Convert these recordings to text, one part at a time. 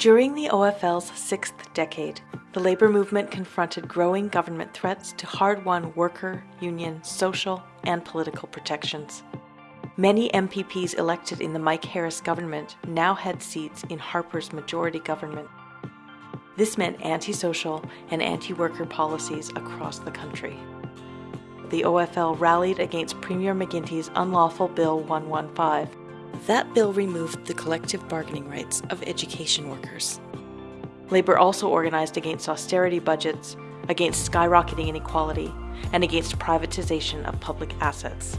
During the OFL's sixth decade, the labour movement confronted growing government threats to hard won worker, union, social, and political protections. Many MPPs elected in the Mike Harris government now had seats in Harper's majority government. This meant antisocial and anti worker policies across the country. The OFL rallied against Premier McGuinty's unlawful Bill 115 that bill removed the collective bargaining rights of education workers. Labour also organised against austerity budgets, against skyrocketing inequality, and against privatisation of public assets.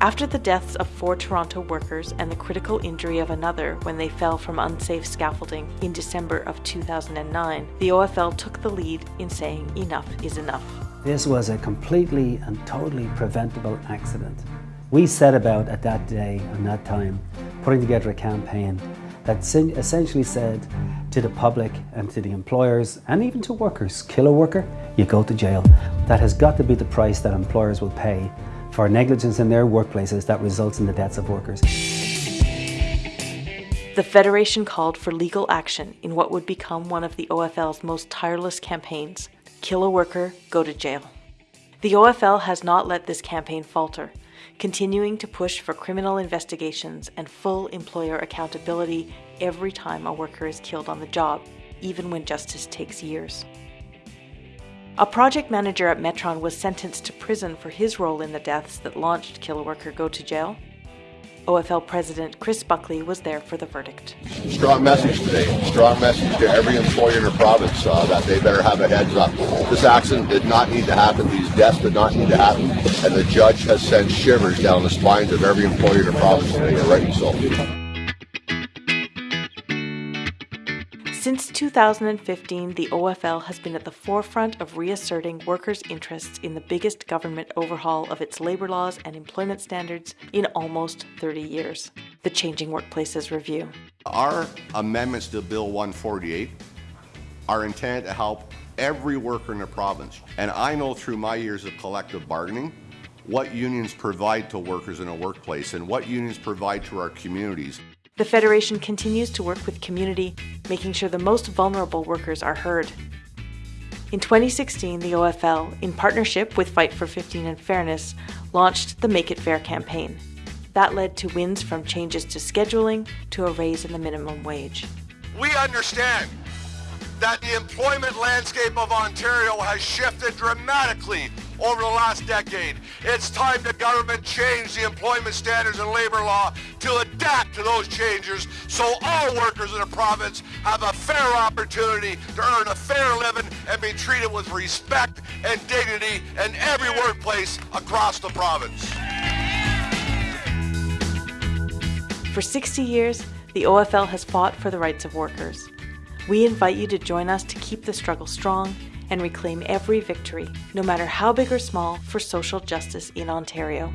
After the deaths of four Toronto workers and the critical injury of another when they fell from unsafe scaffolding in December of 2009, the OFL took the lead in saying enough is enough. This was a completely and totally preventable accident. We set about at that day and that time putting together a campaign that essentially said to the public and to the employers and even to workers, kill a worker, you go to jail. That has got to be the price that employers will pay for negligence in their workplaces that results in the deaths of workers. The Federation called for legal action in what would become one of the OFL's most tireless campaigns, Kill a Worker, Go to Jail. The OFL has not let this campaign falter, continuing to push for criminal investigations and full employer accountability every time a worker is killed on the job, even when justice takes years. A project manager at Metron was sentenced to prison for his role in the deaths that launched Kill a Worker Go to Jail, OFL President Chris Buckley was there for the verdict. Strong message today. Strong message to every employer in the province uh, that they better have a heads up. This accident did not need to happen. These deaths did not need to happen. And the judge has sent shivers down the spines of every employer in the province today, and rightly so. Since 2015, the OFL has been at the forefront of reasserting workers' interests in the biggest government overhaul of its labour laws and employment standards in almost 30 years the Changing Workplaces Review. Our amendments to Bill 148 are intended to help every worker in the province. And I know through my years of collective bargaining what unions provide to workers in a workplace and what unions provide to our communities. The Federation continues to work with community, making sure the most vulnerable workers are heard. In 2016, the OFL, in partnership with Fight for 15 and Fairness, launched the Make It Fair campaign. That led to wins from changes to scheduling to a raise in the minimum wage. We understand that the employment landscape of Ontario has shifted dramatically over the last decade. It's time the government change the employment standards and labor law to adapt to those changes so all workers in the province have a fair opportunity to earn a fair living and be treated with respect and dignity in every workplace across the province. For 60 years, the OFL has fought for the rights of workers. We invite you to join us to keep the struggle strong and reclaim every victory, no matter how big or small, for social justice in Ontario.